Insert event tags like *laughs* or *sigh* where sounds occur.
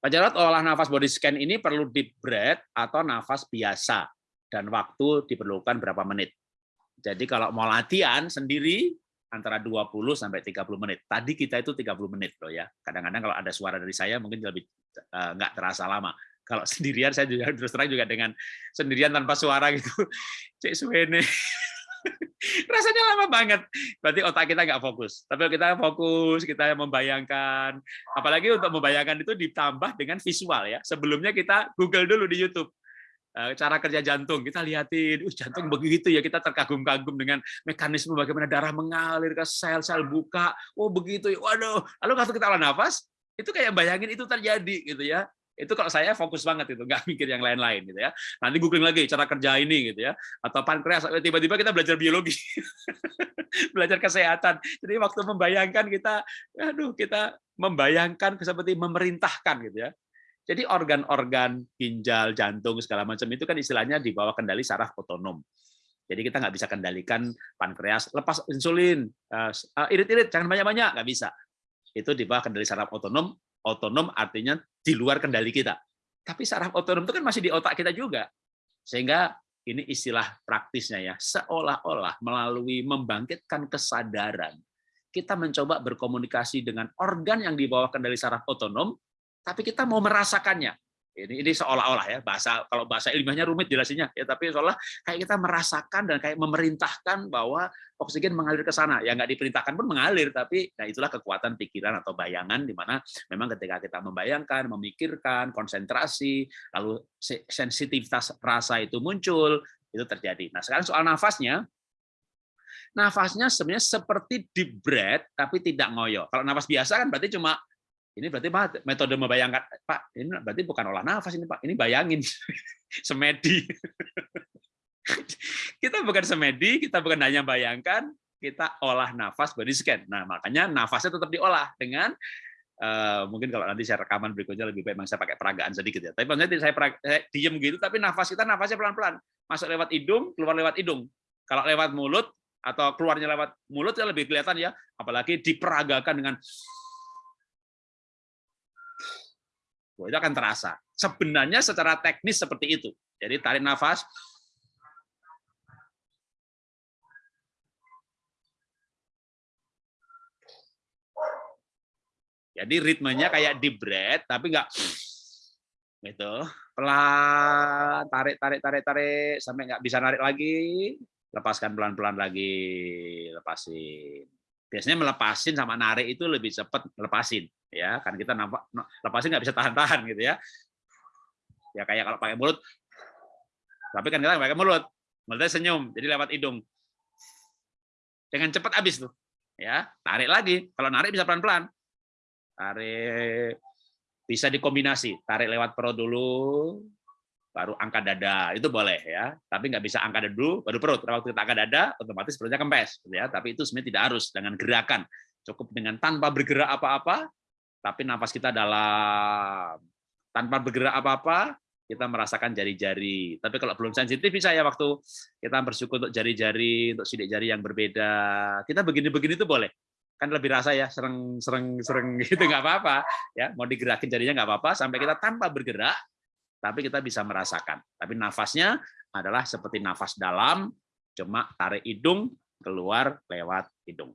Pak Jarot, olah nafas body scan ini perlu deep breath atau nafas biasa dan waktu diperlukan berapa menit. Jadi kalau mau latihan sendiri antara 20 sampai 30 menit. Tadi kita itu 30 menit loh ya. Kadang-kadang kalau ada suara dari saya mungkin lebih uh, nggak terasa lama. Kalau *laughs* sendirian saya juga terus terang juga dengan sendirian tanpa suara gitu. Cek suene. *laughs* rasanya lama banget. Berarti otak kita nggak fokus. Tapi kita fokus, kita membayangkan, apalagi untuk membayangkan itu ditambah dengan visual ya. Sebelumnya kita Google dulu di YouTube. Eh, cara kerja jantung. Kita lihatin uh, jantung begitu ya. Kita terkagum-kagum dengan mekanisme bagaimana darah mengalir ke sel-sel buka. Oh begitu ya. Waduh. Lalu kalau kita olah nafas itu kayak bayangin itu terjadi gitu ya itu kalau saya fokus banget itu, nggak *laughs* mikir yang lain-lain gitu ya. Nanti googling lagi cara kerja ini gitu ya. Atau pankreas tiba-tiba kita belajar biologi. *laughs* belajar kesehatan. Jadi waktu membayangkan kita aduh kita membayangkan seperti memerintahkan gitu ya. Jadi organ-organ ginjal, jantung segala macam itu kan istilahnya di bawah kendali saraf otonom. Jadi kita nggak bisa kendalikan pankreas, lepas insulin, eh, irit-irit, jangan banyak-banyak, nggak bisa. Itu di bawah kendali saraf otonom, otonom artinya di luar kendali kita. Tapi saraf otonom itu kan masih di otak kita juga. Sehingga ini istilah praktisnya ya, seolah-olah melalui membangkitkan kesadaran, kita mencoba berkomunikasi dengan organ yang di bawah kendali saraf otonom, tapi kita mau merasakannya. Ini ini seolah-olah ya bahasa kalau bahasa ilmiahnya rumit jelasinnya ya tapi seolah kayak kita merasakan dan kayak memerintahkan bahwa oksigen mengalir ke sana. Ya nggak diperintahkan pun mengalir tapi nah itulah kekuatan pikiran atau bayangan di mana memang ketika kita membayangkan, memikirkan, konsentrasi, lalu sensitivitas rasa itu muncul, itu terjadi. Nah, sekarang soal nafasnya nafasnya sebenarnya seperti deep breath tapi tidak ngoyo. Kalau nafas biasa kan berarti cuma ini berarti Pak metode membayangkan Pak, ini berarti bukan olah nafas ini Pak, ini bayangin *laughs* semedi. *laughs* kita bukan semedi, kita bukan hanya bayangkan, kita olah nafas body scan. Nah, makanya nafasnya tetap diolah dengan Uh, mungkin kalau nanti saya rekaman berikutnya lebih baik saya pakai peragaan sedikit ya. Tapi maksudnya saya, saya diem gitu, tapi nafas kita nafasnya pelan-pelan. Masuk lewat hidung, keluar lewat hidung. Kalau lewat mulut atau keluarnya lewat mulut ya lebih kelihatan ya. Apalagi diperagakan dengan itu akan terasa. Sebenarnya secara teknis seperti itu. Jadi tarik nafas, Jadi ritmenya kayak di breath, tapi enggak *sniffs* gitu. Pelan, tarik, tarik, tarik, tarik, sampai nggak bisa narik lagi, lepaskan pelan-pelan lagi, lepasin. Biasanya melepasin sama narik itu lebih cepat lepasin ya. Kan kita nampak lepasin nggak bisa tahan-tahan gitu ya. Ya kayak kalau pakai mulut. Tapi kan kita pakai mulut mulutnya senyum jadi lewat hidung. Dengan cepat habis tuh ya. Tarik lagi kalau narik bisa pelan-pelan. Tarik bisa dikombinasi. Tarik lewat perut dulu baru angkat dada itu boleh ya tapi nggak bisa angkat dada dulu baru perut waktu kita angkat dada otomatis perutnya kempes gitu ya tapi itu sebenarnya tidak harus dengan gerakan cukup dengan tanpa bergerak apa-apa tapi nafas kita dalam. Tanpa bergerak apa-apa, kita merasakan jari-jari. Tapi kalau belum sensitif bisa ya waktu kita bersyukur untuk jari-jari, untuk sidik jari yang berbeda. Kita begini-begini itu boleh. Kan lebih rasa ya, sereng sereng sereng gitu nggak apa-apa. Ya, mau digerakin jarinya nggak apa-apa sampai kita tanpa bergerak, tapi kita bisa merasakan. Tapi nafasnya adalah seperti nafas dalam, cuma tarik hidung keluar lewat hidung.